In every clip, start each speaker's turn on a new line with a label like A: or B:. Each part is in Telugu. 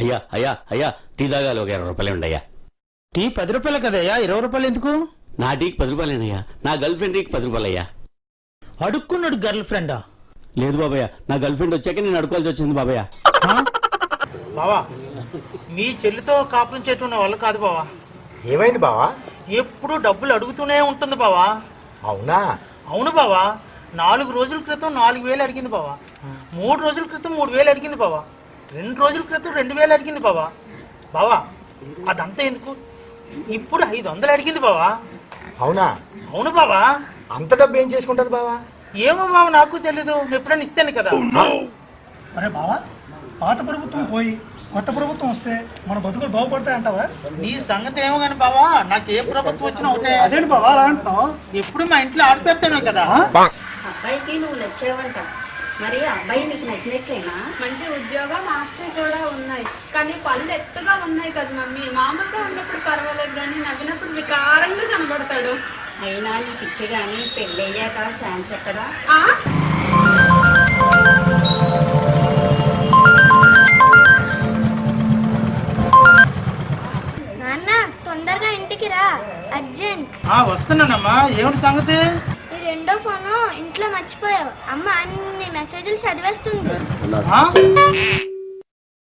A: అయ్యా అయ్యా అయ్యా టీ తాగాలి ఒక ఇరవై రూపాయలు ఉండయ్యా
B: టీ పది రూపాయలు కదయ్యా ఇరవై రూపాయలు ఎందుకు
A: నా టీకి పది రూపాయలేనయ్యా నా గర్ల్ ఫ్రెండ్ టీకి పది రూపాయలు అయ్యా
B: అడుక్కున్నాడు గర్ల్ ఫ్రెండా?
A: లేదు బాబయ్య నా గర్ల్ ఫ్రెండ్ వచ్చాక నేను అడుకోవాల్సి వచ్చింది బాబయ్య.
B: బావా మీ చెల్లితో కాపురం చేయటం వల్ల కాదు బావా.
C: ఏమైంది బావా?
B: ఎప్పుడు డబ్బులు అడుగుతూనే ఉంటుంది బావా.
C: అవునా?
B: అవును బావా నాలుగు రోజుల క్రితం నాలుగు వేలు అడిగింది బావా. మూడు రోజుల క్రితం మూడు వేలు అడిగింది బావా. రెండు రోజుల క్రితం రెండు వేలు అడిగింది బావా. బావా అదంతా ఎందుకు? ఇప్పుడు ఐదు వందలు అడిగింది బావా.
C: అవునా?
B: అవును బావా.
C: అంత డబ్బు ఏం చేసుకుంటారు బావా?
B: ఏమో బావా నాకు తెలీదు. ఎప్పుడైనా ఇస్తాను కదా.
D: అరే బావా పాత ప్రభుత్వం పోయి కొత్త ప్రభుత్వం వస్తే మన బతుకులు బాగుపడతాయి అంటావా?
B: నీ సంగతి ఏమో కానీ బావా నాకు ఏ ప్రభుత్వం వచ్చినా ఒకటే.
D: అదేంటి బావా అలా అంటున్నావు?
B: ఎప్పుడు మా ఇంట్లో ఆడిపెడతాను కదా.
E: అబ్బాయికి నువ్వు నచ్చావంట మరి అబ్బాయి నీకు నచ్చినట్లేనా?
F: మంచి ఉద్యోగం ఆస్తి కూడా ఉన్నాయి. కానీ పళ్ళు ఎత్తుగా ఉన్నాయి కదా మమ్మీ. మామూలుగా
E: అయినా నీకు ఇచ్చే కానీ పెళ్ళయ్యాక ఛాన్స్ ఎక్కడా?
F: ఆ?
G: నాన్న తొందరగా ఇంటికి రా. అర్జెంట్.
B: ఆ వస్తున్నానమ్మా. ఏమిటి సంగతి?
G: ఈ రెండో ఫోను ఇంట్లో మర్చిపోయావు. అమ్మ అన్ని మెసేజ్లు చదివేస్తుంది.
B: ఆ?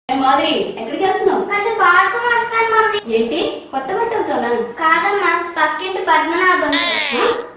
E: మాదిరి ఎక్కడికి వెళ్తున్నావు?
G: కాసేపు ఆడుకుని వస్తాను మమ్మీ.
E: ఏంటి? కొత్త బట్టలతోనా
G: కాదమ్మా పక్కింటి Yeah.